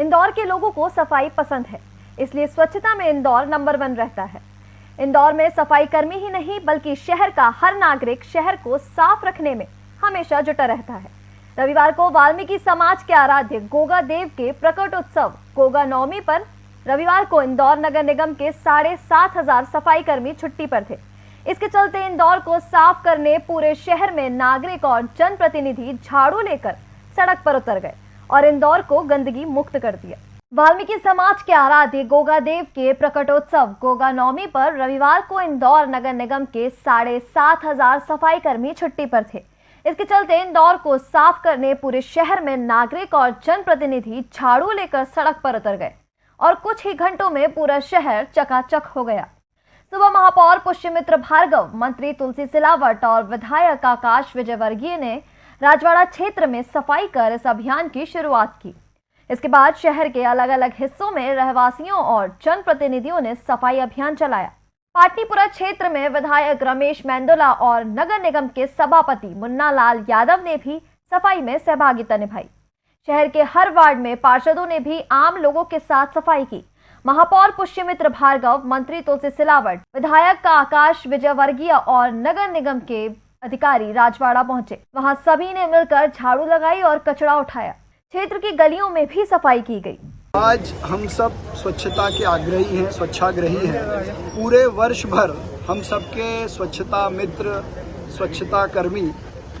इंदौर के लोगों को सफ़ाई पसंद है, इसलिए स्वच्छता में इंदौर नंबर वन रहता है। इंदौर में सफ़ाई कर्मी ही नहीं, बल्कि शहर का हर नागरिक शहर को साफ़ रखने में हमेशा जुटा रहता है। रविवार को वाल्मीकि समाज के आराध्य गोगा देव के प्रकट उत्सव गोगा नवमी पर रविवार को इंदौर नगर निगम के साढ़े सात हज़ार सफ़ाई कर्मी छुट्टी पर थे। इसके चलते इंदौर को साफ़ करने पूरे शहर में नागरिक और जनप्रतिनिधि झाड़ू लेकर सड़क पर उतर गए। और इंदौर को गंदगी मुक्त कर दिया। वाल्मीकि समाज के आराध्य गोगा देव के प्रकटोत्सव गोगा नवमी पर रविवार को इंदौर नगर निगम के साढ़े सात हज़ार सफ़ाई कर्मी छुट्टी पर थे। इसके चलते इंदौर को साफ़ करने पूरे शहर में नागरिक और जनप्रतिनिधि झाड़ू लेकर सड़क पर उतर गए और कुछ ही घंटों में पूरा शहर चकाचक हो गया। सुबह महापौर पुष्यमित्र भार्गव, मंत्री तुलसी सिलावट और विधायक आकाश विजयवर्गीय ने राजवाड़ा क्षेत्र में सफ़ाई कर इस अभियान की शुरुआत की। इसके बाद शहर के अलग अलग हिस्सों में रहवासियों और जनप्रतिनिधियों ने सफ़ाई अभियान चलाया। पाटनीपुरा क्षेत्र में विधायक रमेश मेंदोला और नगर निगम के सभापति मुन्ना लाल यादव ने भी सफ़ाई में सहभागिता निभाई। शहर के हर वार्ड में पार्षदों ने भी आम लोगों के साथ सफ़ाई की। महापौर पुष्यमित्र भार्गव, मंत्री तुलसी सिलावट, विधायक का आकाश विजयवर्गीय और नगर निगम के अधिकारी राजवाड़ा पहुँचे। वहाँ सभी ने मिलकर झाड़ू लगाई और कचरा उठाया। क्षेत्र की गलियों में भी सफ़ाई की गई। आज हम सब स्वच्छता के आग्रही हैं, स्वच्छाग्रही हैं। पूरे वर्ष भर हम सबके स्वच्छता मित्र, स्वच्छता कर्मी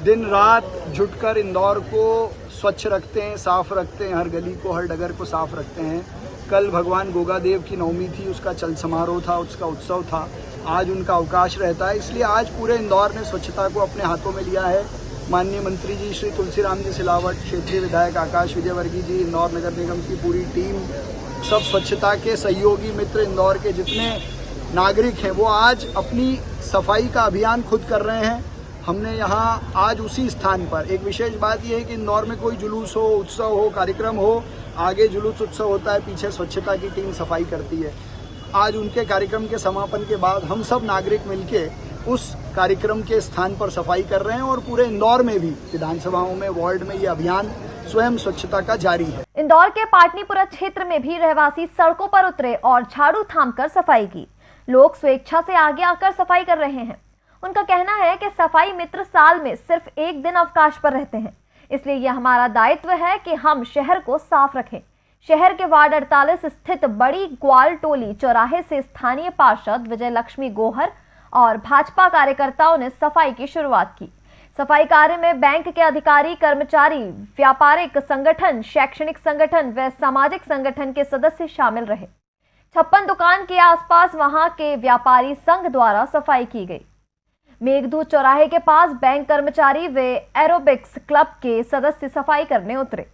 दिन रात जुटकर इंदौर को स्वच्छ रखते हैं, साफ़ रखते हैं, हर गली को, हर डगर को साफ़ रखते हैं। कल भगवान गोगा देव की नवमी थी, उसका चल समारोह था, उसका उत्सव था। आज उनका अवकाश रहता है। इसलिए आज पूरे इंदौर ने स्वच्छता को अपने हाथों में लिया है। माननीय मंत्री जी श्री तुलसीराम जी सिलावट, क्षेत्रीय विधायक आकाश विजयवर्गीय जी, इंदौर नगर निगम की पूरी टीम, सब स्वच्छता के सहयोगी मित्र इंदौर के जितने नागरिक हैं, वो आज अपनी सफ़ाई का अभियान खुद कर रहे हैं। हमने यहाँ आज उसी स्थान पर, एक विशेष बात यह है कि इंदौर में कोई जुलूस हो, उत्सव हो, कार्यक्रम हो, आगे जुलूस उत्सव होता है, पीछे स्वच्छता की टीम सफ़ाई करती है। आज उनके कार्यक्रम के समापन के बाद हम सब नागरिक मिलके उस कार्यक्रम के स्थान पर सफ़ाई कर रहे हैं और पूरे इंदौर में भी, विधानसभाओं में, वार्ड में ये अभियान स्वयं स्वच्छता का जारी है। इंदौर के पाटनीपुरा क्षेत्र में भी रहवासी सड़कों पर उतरे और झाड़ू थामकर सफ़ाई की। लोग स्वेच्छा से आगे आकर सफ़ाई कर रहे हैं। उनका कहना है कि सफ़ाई मित्र साल में सिर्फ़ एक दिन अवकाश पर रहते हैं। इसलिए यह हमारा दायित्व है कि हम शहर को साफ़ रखें। शहर के वार्ड 48 स्थित बड़ी ग्वाल टोली चौराहे से स्थानीय पार्षद विजय लक्ष्मी गोहर और भाजपा कार्यकर्ताओं ने सफ़ाई की शुरुआत की। सफ़ाई कार्य में बैंक के अधिकारी, कर्मचारी, व्यापारिक संगठन, शैक्षणिक संगठन व सामाजिक संगठन के सदस्य शामिल रहे। छप्पन दुकान के आसपास वहाँ के व्यापारी संघ द्वारा सफ़ाई की गई। मेघदूत चौराहे के पास बैंक कर्मचारी व एरोबिक्स क्लब के सदस्य सफ़ाई करने उतरे।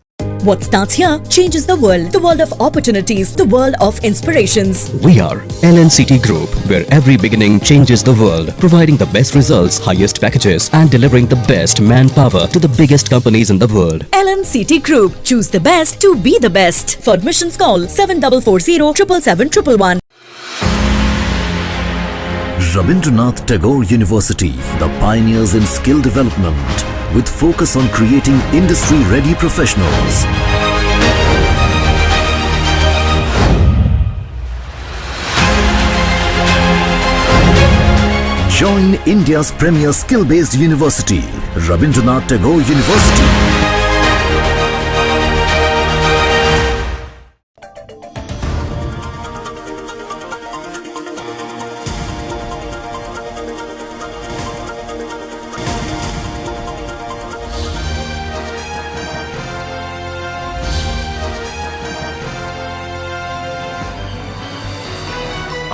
What starts here changes the world. The world of opportunities, the world of inspirations. We are LNCT Group, where every beginning changes the world, providing the best results, highest packages, and delivering the best manpower to the biggest companies in the world. LNCT Group. Choose the best to be the best. For admissions, call 7440 777 Rabindranath Tagore University, the pioneers in skill development with focus on creating industry-ready professionals. Join India's premier skill-based university, Rabindranath Tagore University.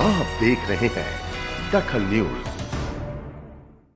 आप देख रहे हैं दखल news.